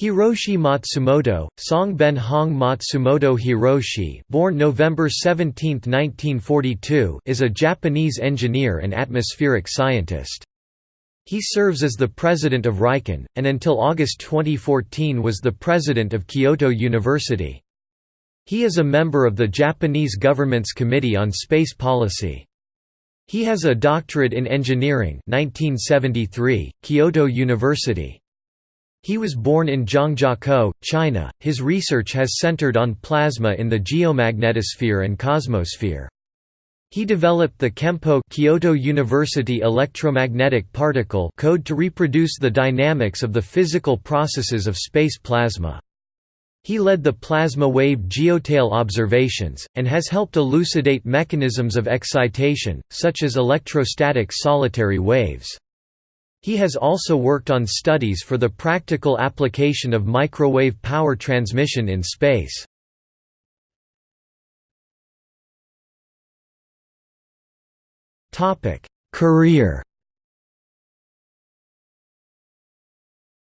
Hiroshi Matsumoto, Songben Hong Matsumoto Hiroshi born November 17, 1942, is a Japanese engineer and atmospheric scientist. He serves as the president of RIKEN, and until August 2014 was the president of Kyoto University. He is a member of the Japanese government's Committee on Space Policy. He has a doctorate in engineering 1973, Kyoto University. He was born in Zhangjiakou, China. His research has centered on plasma in the geomagnetosphere and cosmosphere. He developed the KEMPO Kyoto University electromagnetic particle code to reproduce the dynamics of the physical processes of space plasma. He led the plasma wave geotail observations, and has helped elucidate mechanisms of excitation, such as electrostatic solitary waves. He has also worked on studies for the practical application of microwave power transmission in space. Career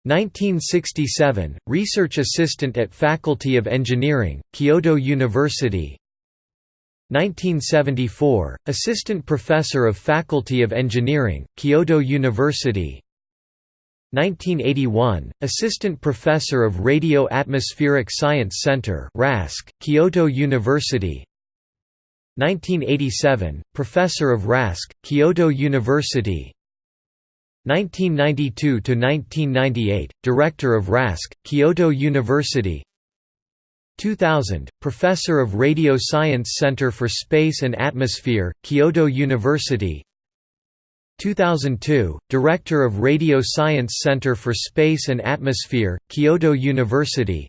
1967, research assistant at Faculty of Engineering, Kyoto University 1974, Assistant Professor of Faculty of Engineering, Kyoto University. 1981, Assistant Professor of Radio Atmospheric Science Center RASC, Kyoto University. 1987, Professor of RASC, Kyoto University. 1992–1998, Director of RASC, Kyoto University 2000, Professor of Radio Science Center for Space and Atmosphere, Kyoto University. 2002, Director of Radio Science Center for Space and Atmosphere, Kyoto University.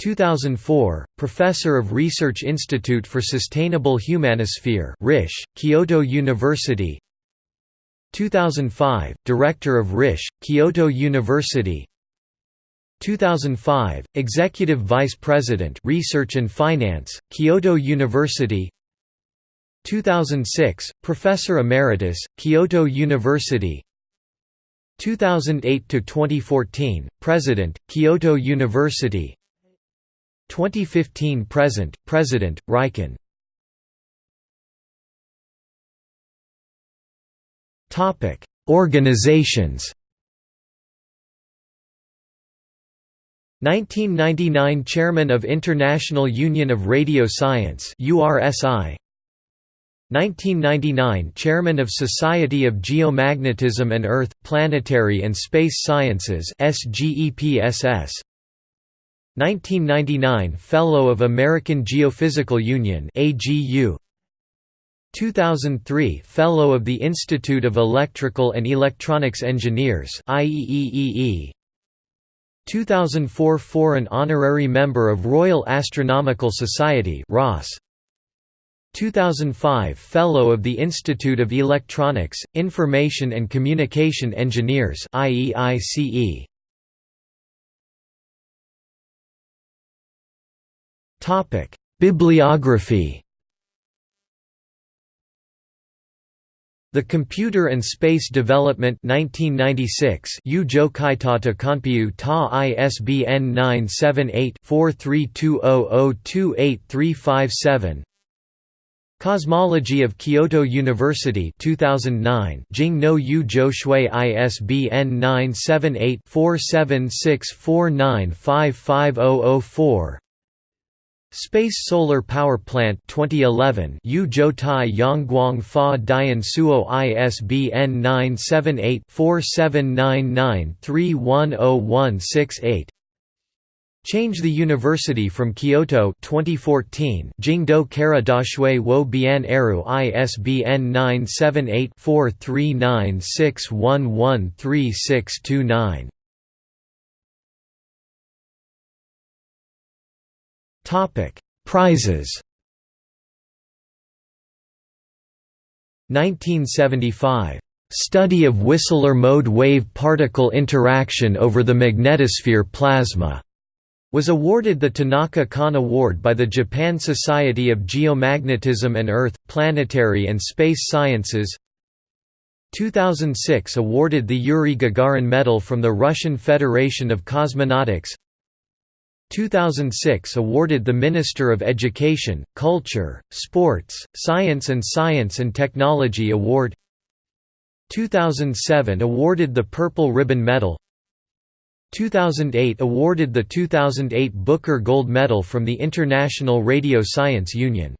2004, Professor of Research Institute for Sustainable Humanosphere RISH, Kyoto University. 2005, Director of RISH, Kyoto University 2005, Executive Vice President Research and Finance, Kyoto University 2006, Professor Emeritus, Kyoto University 2008–2014, President, Kyoto University 2015–present, President, RIKEN Organizations 1999 Chairman of International Union of Radio Science URSI 1999 Chairman of Society of Geomagnetism and Earth, Planetary and Space Sciences SGEPSS 1999 Fellow of American Geophysical Union AGU 2003 Fellow of the Institute of Electrical and Electronics Engineers IEEE 2004 Foreign Honorary Member of Royal Astronomical Society RAS 2005 Fellow of the Institute of Electronics, Information and Communication Engineers IEICE Bibliography The Computer and Space Development 1996 Ujo Kaitata Kanpyu Ta ISBN 978-4320028357 Cosmology of Kyoto University 2009 Jing no Yu Jo Shui ISBN 978 4764955004 Space Solar Power Plant 2011 Yu Zhou Tai Yongguang Fa Dian Suo ISBN 978-4799-310168 Change the University from Kyoto 2014 Jingdo Kara Dashui Wo Bian Eru ISBN 978 4396113629 Prizes. 1975. Study of Whistler mode wave particle interaction over the magnetosphere plasma was awarded the Tanaka Kan Award by the Japan Society of Geomagnetism and Earth, Planetary and Space Sciences 2006 awarded the Yuri Gagarin Medal from the Russian Federation of Cosmonautics 2006 awarded the Minister of Education, Culture, Sports, Science and Science and Technology Award. 2007 awarded the Purple Ribbon Medal. 2008 awarded the 2008 Booker Gold Medal from the International Radio Science Union